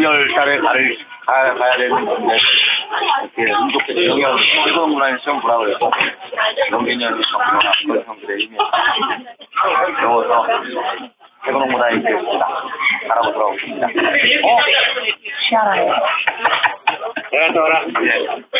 9월 달에 가를, 가, 가야 되는데, 이렇게 운동회 영양, 일본 문화의 시험 보라고 해서, 영계년 정부나 그런 형들의 힘이 배워서, 문화에 있겠습니다. 잘하고 돌아오고 있습니다. 어? 시아라요. 예. 잘